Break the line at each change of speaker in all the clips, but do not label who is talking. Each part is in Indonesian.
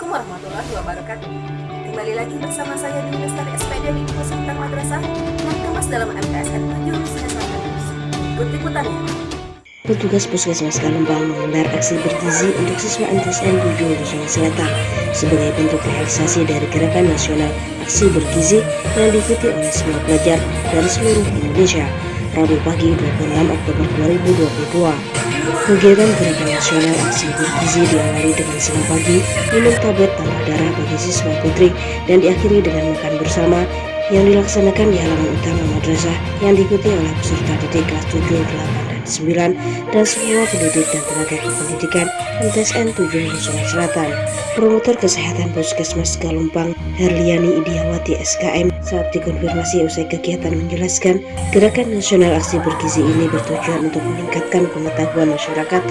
Assalamualaikum warahmatullahi wabarakatuh. Kembali lagi bersama saya di Lestari SPD di Pusat Madrasah yang kemas dalam MTSN Jurusan selatan. Ikut liputannya.
Petugas Puskesmas Kalembang menggelar aksi bergizi untuk siswa MTSN 7 Luzon Selatan sebagai bentuk realisasi dari gerakan nasional aksi bergizi yang diikuti oleh semua pelajar dari seluruh Indonesia Rabu pagi 26 Oktober 2022. Kegiatan gerakan nasional aksi bergizi diawali dengan senam pagi, minum tablet tambah darah bagi siswa putri, dan diakhiri dengan makan bersama yang dilaksanakan di halaman utama madrasah yang diikuti oleh peserta didik kelas 7, 8, dan 9 dan semua pendidik dan tenaga kependidikan MTSN 7 Nusa Selatan. Promotor Kesehatan Puskesmas Galumpang Herliani Idiawati SKM saat dikonfirmasi usai kegiatan menjelaskan gerakan nasional aksi bergizi ini bertujuan untuk meningkatkan pengetahuan masyarakat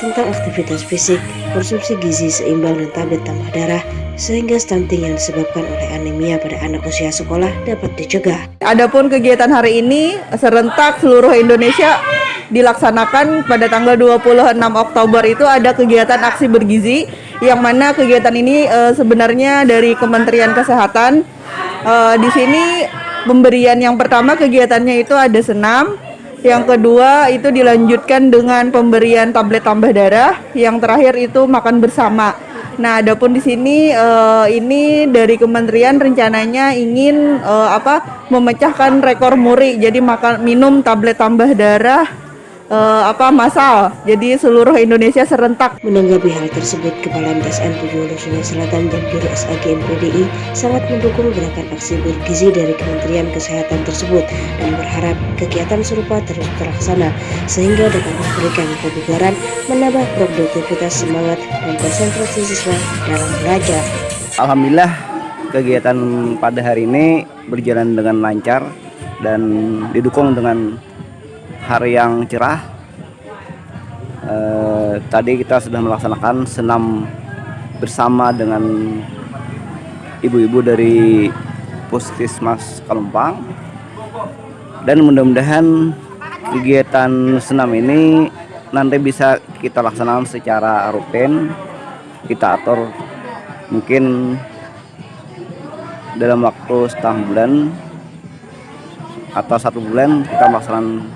tentang aktivitas fisik, konsumsi gizi seimbang dan tablet tambah darah sehingga stunting yang disebabkan oleh anemia pada anak usia sekolah dapat dicegah.
Adapun kegiatan hari ini serentak seluruh Indonesia dilaksanakan pada tanggal 26 Oktober itu ada kegiatan aksi bergizi yang mana kegiatan ini e, sebenarnya dari Kementerian Kesehatan. E, di sini pemberian yang pertama kegiatannya itu ada senam, yang kedua itu dilanjutkan dengan pemberian tablet tambah darah, yang terakhir itu makan bersama. Nah, adapun di sini uh, ini dari kementerian rencananya ingin uh, apa memecahkan rekor muri. Jadi makan minum tablet tambah darah uh, apa masal. Jadi seluruh Indonesia serentak.
Menanggapi hal tersebut, Kepala MTSN 7 Sungai Selatan dan Juru SAG MPDI sangat mendukung gerakan aksi bergizi dari Kementerian Kesehatan tersebut dan berharap kegiatan serupa terus terlaksana sehingga dapat memberikan kebugaran, menambah produktivitas semangat dan konsentrasi siswa dalam belajar.
Alhamdulillah kegiatan pada hari ini berjalan dengan lancar dan didukung dengan hari yang cerah. Eh, tadi kita sudah melaksanakan senam bersama dengan ibu-ibu dari Puskesmas Kalumpang dan mudah-mudahan kegiatan senam ini nanti bisa kita laksanakan secara rutin kita atur mungkin dalam waktu setengah bulan atau satu bulan kita melaksanakan